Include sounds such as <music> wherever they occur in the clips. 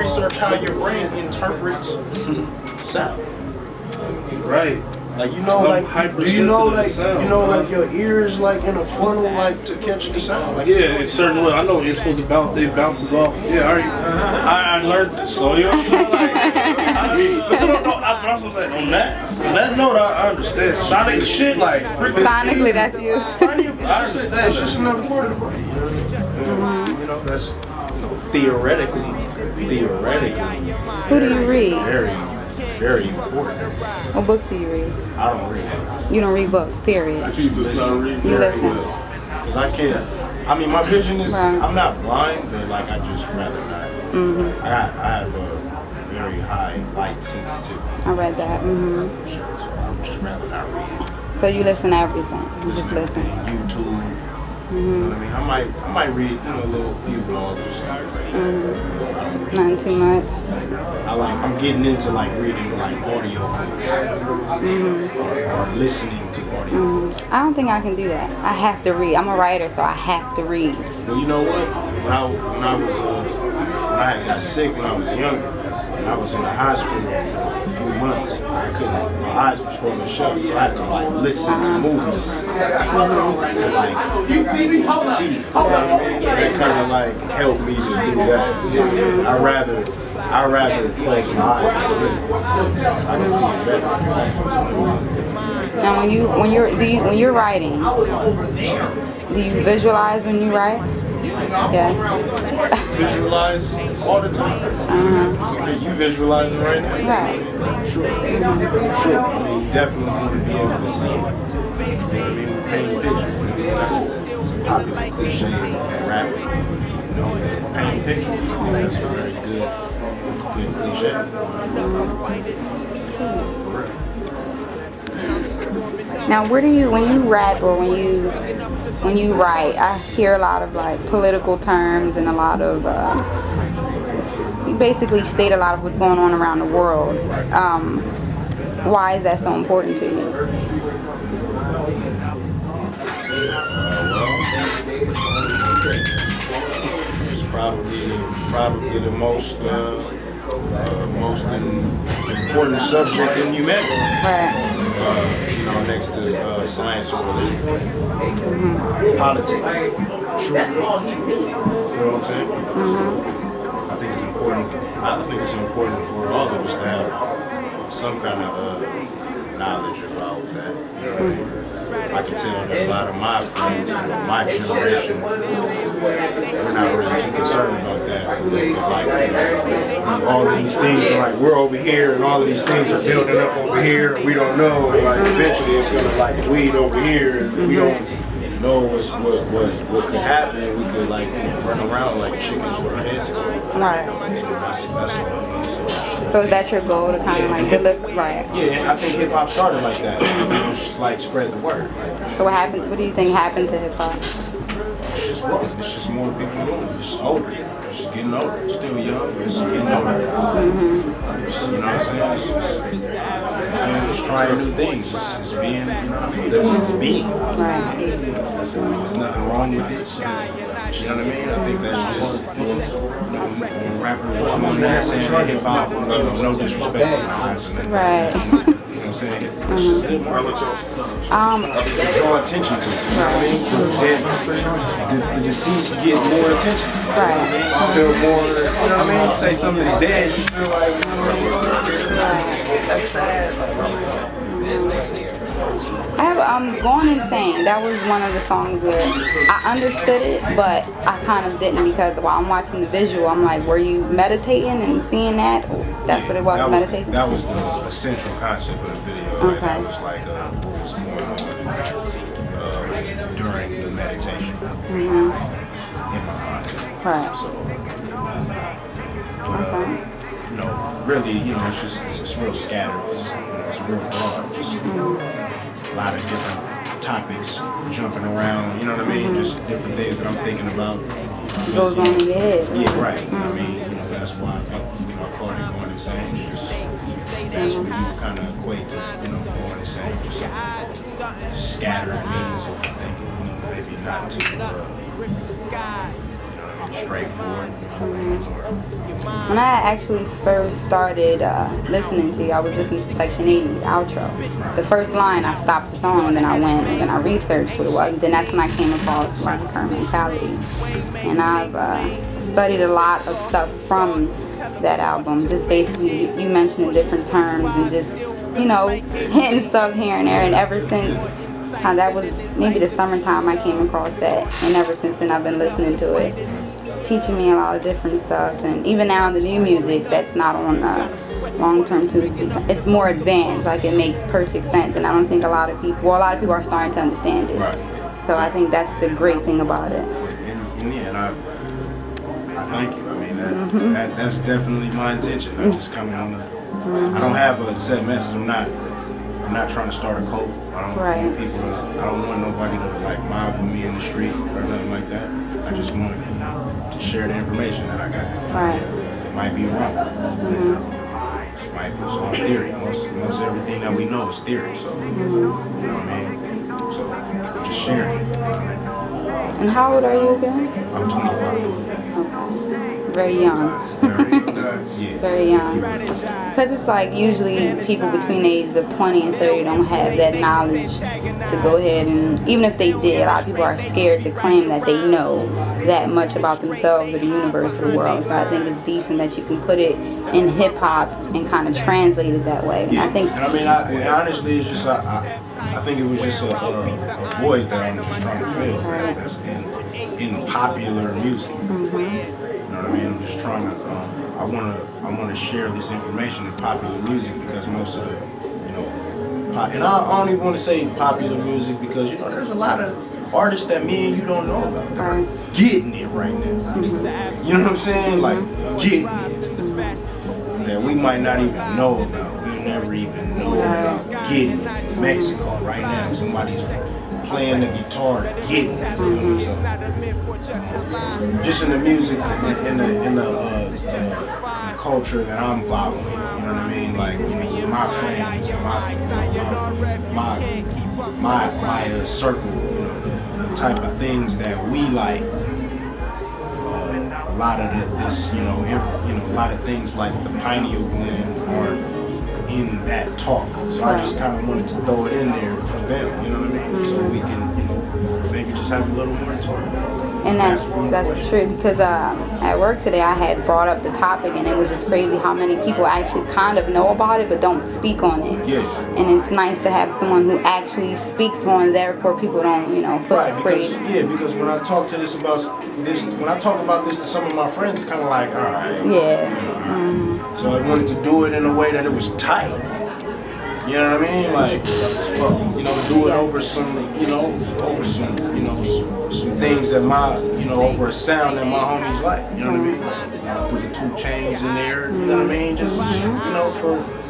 research how your brain interprets sound. Right. Like you know, I'm like do you know, like sound, you know, man. like your ears like in a funnel, like to catch the sound. Like Yeah, in certain way. I know it's supposed to bounce. It bounces off. Yeah, I, already, I, I learned this. So you know what I'm saying? Like, I, but <laughs> I don't know. I, I was like, on that, on that note, I, I understand. Sonic shit, like freaking. Sonically, that's you. I understand. It's just another part of the brain. You know what I mean? You know, that's theoretically, theoretically, Who do you read? very, very important. What books do you read? I don't read. You don't read books, period. I just listen. You very listen. well. Cause I can't. I mean, my vision is. Right. I'm not blind, but like I just rather not. Mm-hmm. I, I have a very high light sensitivity. I read that. Mm -hmm. Sure, so I would just rather not read. So you listen to everything. You just to listen. Everything, YouTube. You know what I mean? I might, I might read you know, a little few blogs or something. Mm. I don't. Nothing too much. I like, I'm getting into like reading like audio books mm-hmm. or, or listening to audio mm. books. I don't think I can do that. I have to read. I'm a writer, so I have to read. Well, you know what? When I when I was uh, when I got sick when I was younger, and I was in the hospital for a few months, I couldn't. My eyes were swollen shut, so I had to like listen to movies to like see. You know what I mean? So that kind of like helped me to do that. I rather I rather close my eyes and listen. I can see it better. Now, when you when you're you when you're writing, do you visualize when you write? Yes. Visualize all the time. Uh-huh. You visualizing right now? Right. Sure. Sure. I mean, you definitely want to be able to see it. You know what I mean? We paint pictures. That's a, it's a popular cliche in rap. You know, paint pictures. I think that's a very good, good cliche. Now, where do you when you rap or when you when you write? I hear a lot of like political terms and a lot of uh, you basically state a lot of what's going on around the world. Um, why is that so important to you? It's probably the, probably the most uh, uh, most important subject in humanity. Right. Next to uh, science or religion, politics, for sure. You know what I'm saying? So, I think it's important. I think it's important for all of us to have some kind of uh, knowledge about that. You know what I mean? I can tell that a lot of my friends from my generation, we're not really too concerned about that. Like, all of these things are like, we're over here and all of these things are building up over here and we don't know. And like, eventually it's gonna like bleed over here and we don't know what's, what, what, what could happen and we could like run around like chickens with our heads off. Right. So. So, is that your goal to kind of like deliver? Right. yeah, I think hip hop started like that. Just like spread the word. Like, So what happened? What do you think happened to hip hop? it's just growing. It's just more people doing it. It's older. It's just getting older. It's still young, but it's getting older. Mm-hmm. It's, you know what I'm saying? It's just, you know, it's trying new things. It's, it's being, you know, it's, it's mm-hmm. being. Right. It's, there's nothing wrong with it. It's you know what I mean? I think that's just, you know, when, rappers doing that, saying hip hop, no disrespect to the guys. Right. <laughs> Know I'm saying? It's just good marketing. Um. to draw attention to. You know what I mean? Because then the, the deceased get more attention. Right. You feel more, you know what I mean? Say something is dead, you feel like, you know what I mean? Right. That's sad. Um going insane. That was one of the songs where I understood it, but I kind of didn't because while I'm watching the visual, I'm like, were you meditating and seeing that? That's what it was, that meditation. that was the essential concept of the video. Okay. That was like uh, what was going on uh, during the meditation Mhm. in my mind. Right. So, but uh, you know, really, you know, it's just it's, it's real scattered. It's, you know, it's real broad. Just a lot of different topics jumping around. You know what I mean? Mm-hmm. Just different things that I'm thinking about. Goes on in your head. Yeah, right. I mean, mm-hmm. you know, that's why I think you know, I call it going insane. Just that's what you kind of equate to, you know, going insane. Just uh, scattered means of thinking. You know, maybe not too. Uh, straightforward. When I actually first started uh, listening to you, I was listening to Section 80, the outro. The first line, I stopped the song, and then I went and then I researched what it was. And then that's when I came across Longterm Mentality. And I've uh, studied a lot of stuff from that album. Just basically, you, mentioned different terms and just, you know, <laughs> hitting stuff here and there. And ever since uh, that was maybe the summertime I came across that. And ever since then, I've been listening to it teaching me a lot of different stuff and even now in the new music that's not on uh, long-term tunes it's more advanced like it makes perfect sense and I don't think a lot of people well a lot of people are starting to understand it right. so I think that's the great thing about it and, and yeah, and I, I thank you I mean that, mm-hmm. that that's definitely my intention I'm just coming on the mm-hmm. I don't have a set message I'm not I'm not trying to start a cult I don't right. want people to I don't want nobody to like mob with me in the street or nothing like that I just want to share the information that I got. Right. It might be wrong. Mm-hmm. It might be it's all theory. Most most everything that we know is theory. So mm-hmm. you know what I mean. So I'm just sharing it. I mean? And how old are you again? I'm 25. Okay. Very young. Very, yeah. Very young. Because it's like usually people between the ages of 20 and 30 don't have that knowledge to go ahead and, even if they did, a lot of people are scared to claim that they know that much about themselves or the universe or the world. So I think it's decent that you can put it in hip hop and kind of translate it that way. Yeah. I think. And I mean, I, honestly, it's just I, I, I, think it was just a, a, a, void that I'm just trying to fill. Right. That's in in popular music. Mm-hmm. You know what I mean? I'm just trying to. Um, I want to I want to share this information in popular music because most of the you know pop, and I, I don't even want to say popular music because you know there's a lot of artists that me and you don't know about that are getting it right now. You know what I'm saying? Like getting it that we might not even know about. We'll never even know about getting it. Mexico right now. Somebody's playing the guitar, getting it. You know what I'm saying? Just in the music, in the in the, uh, the culture that I'm following. You know what I mean? Like you know, my friends, my my my my, my uh, circle. You know, the, the type of things that we like a lot of the, this, you know, you know, a lot of things like the pineal gland aren't in that talk. So I just kind of wanted to throw it in there for them, you know what I mean? Mm-hmm. So we can, you know, maybe just have a little more talk. And that's that's the truth because uh, at work today I had brought up the topic and it was just crazy how many people actually kind of know about it but don't speak on it. Yeah. And it's nice to have someone who actually speaks on it, therefore people don't, you know, feel right, because, afraid. Yeah, because when I talk to this about this, when I talk about this to some of my friends, it's kind of like, all right. Yeah. Mm-hmm. So I wanted to do it in a way that it was tight. You know what I mean? Like, you know, do it over some, you know, over some, you know, some, some things that my, you know, over a sound that my homies like. You know what I mean? Like, know, put the 2 Chainz in there. You know what I mean? Just, you know, for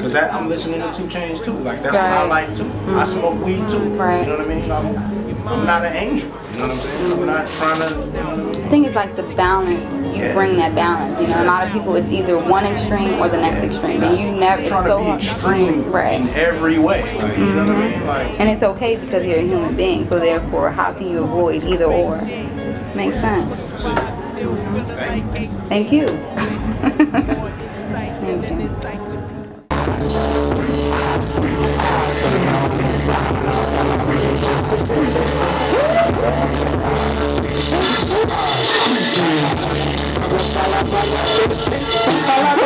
Cause I'm listening to 2 Chainz too. Like that's right. what I like too. I smoke weed too. Right. You know what I mean? I'm, I'm not an angel. You know what I'm saying? I'm not trying to. You know, I think it's like the balance. You yeah. bring that balance. You know, a lot of people it's either one extreme or the next extreme, and you never. It's so to extreme right. in every way. Like, you know what I mean? Mm-hmm. Like, and it's okay because you're a human being. So therefore, how can you avoid either or? Makes sense. Thank you. Thank you. Fala, fala, fala, fala,